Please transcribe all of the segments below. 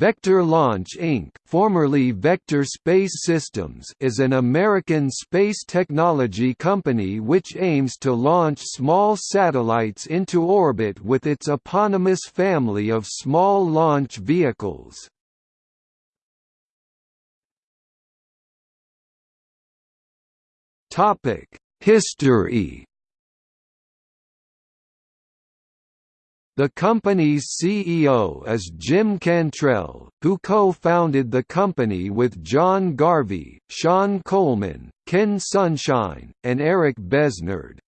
Vector Launch Inc. formerly Vector Space Systems is an American space technology company which aims to launch small satellites into orbit with its eponymous family of small launch vehicles. History The company's CEO is Jim Cantrell, who co-founded the company with John Garvey, Sean Coleman, Ken Sunshine, and Eric Besnard.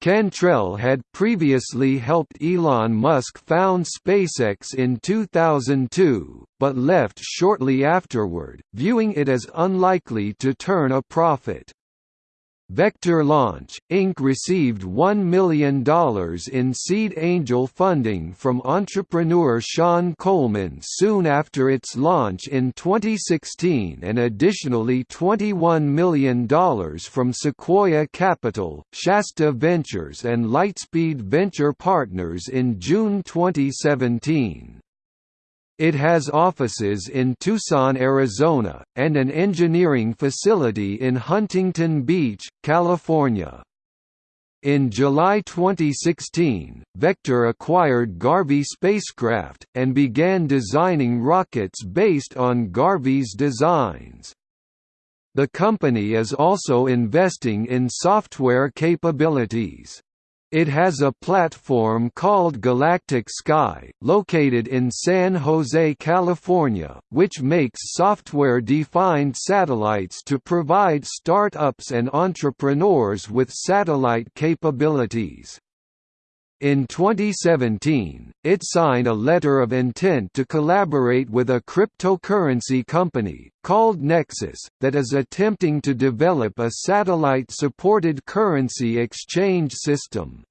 Cantrell had previously helped Elon Musk found SpaceX in 2002, but left shortly afterward, viewing it as unlikely to turn a profit. Vector Launch, Inc. received $1 million in seed angel funding from entrepreneur Sean Coleman soon after its launch in 2016 and additionally $21 million from Sequoia Capital, Shasta Ventures and Lightspeed Venture Partners in June 2017. It has offices in Tucson, Arizona, and an engineering facility in Huntington Beach, California. In July 2016, Vector acquired Garvey Spacecraft, and began designing rockets based on Garvey's designs. The company is also investing in software capabilities. It has a platform called Galactic Sky, located in San Jose, California, which makes software-defined satellites to provide startups and entrepreneurs with satellite capabilities. In 2017, it signed a letter of intent to collaborate with a cryptocurrency company, called Nexus, that is attempting to develop a satellite-supported currency exchange system.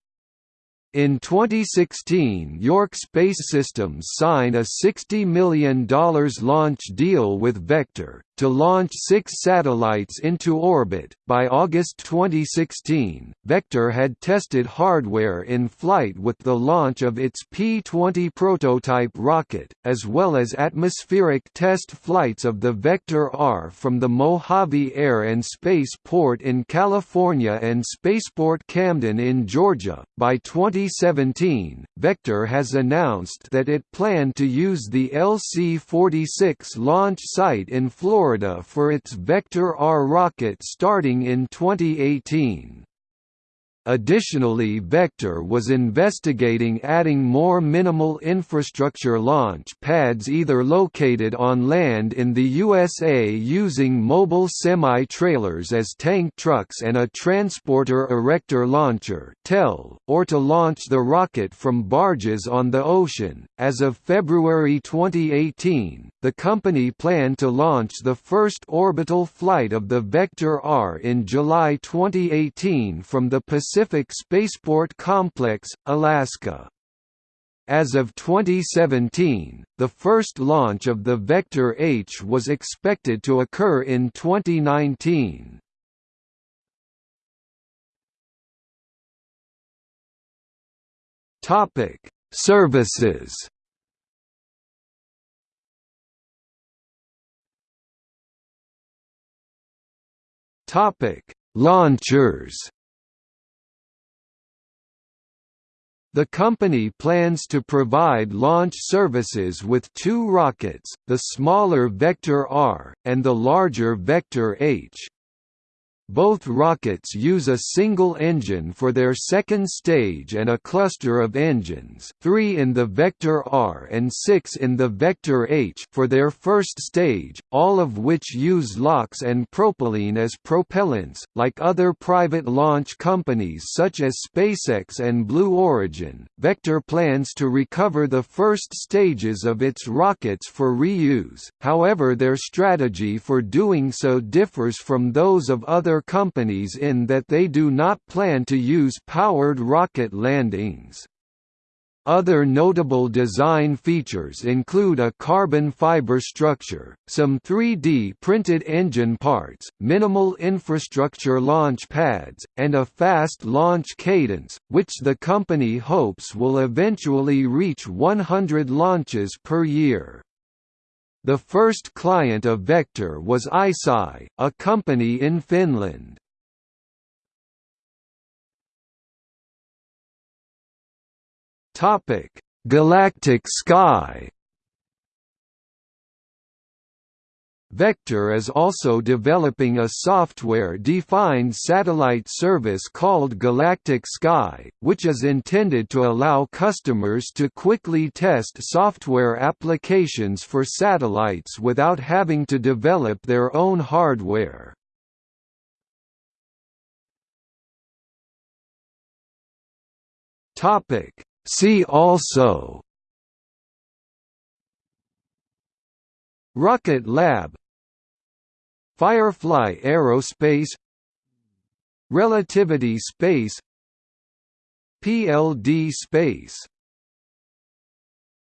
In 2016 York Space Systems signed a $60 million launch deal with Vector, to launch six satellites into orbit. By August 2016, Vector had tested hardware in flight with the launch of its P-20 prototype rocket, as well as atmospheric test flights of the Vector R from the Mojave Air and Space Port in California and Spaceport Camden in Georgia. By 2017, Vector has announced that it planned to use the LC-46 launch site in Florida Florida for its Vector R rocket starting in 2018. Additionally Vector was investigating adding more minimal infrastructure launch pads either located on land in the USA using mobile semi-trailers as tank trucks and a transporter erector launcher (TEL) or to launch the rocket from barges on the ocean. As of February 2018, the company planned to launch the first orbital flight of the Vector R in July 2018 from the Pacific Spaceport Complex, Alaska. As of 2017, the first launch of the Vector H was expected to occur in 2019. Topic: Services Topic: Launchers. The company plans to provide launch services with two rockets, the smaller Vector R, and the larger Vector H. Both rockets use a single engine for their second stage and a cluster of engines three in the Vector R and six in the Vector H for their first stage, all of which use LOX and propylene as propellants, like other private launch companies such as SpaceX and Blue Origin. Vector plans to recover the first stages of its rockets for reuse, however their strategy for doing so differs from those of other companies in that they do not plan to use powered rocket landings. Other notable design features include a carbon fiber structure, some 3D printed engine parts, minimal infrastructure launch pads, and a fast launch cadence, which the company hopes will eventually reach 100 launches per year. The first client of Vector was ICEYE, a company in Finland. Galactic Sky. Vector is also developing a software-defined satellite service called Galactic Sky, which is intended to allow customers to quickly test software applications for satellites without having to develop their own hardware. See also Rocket Lab Firefly Aerospace Relativity Space PLD Space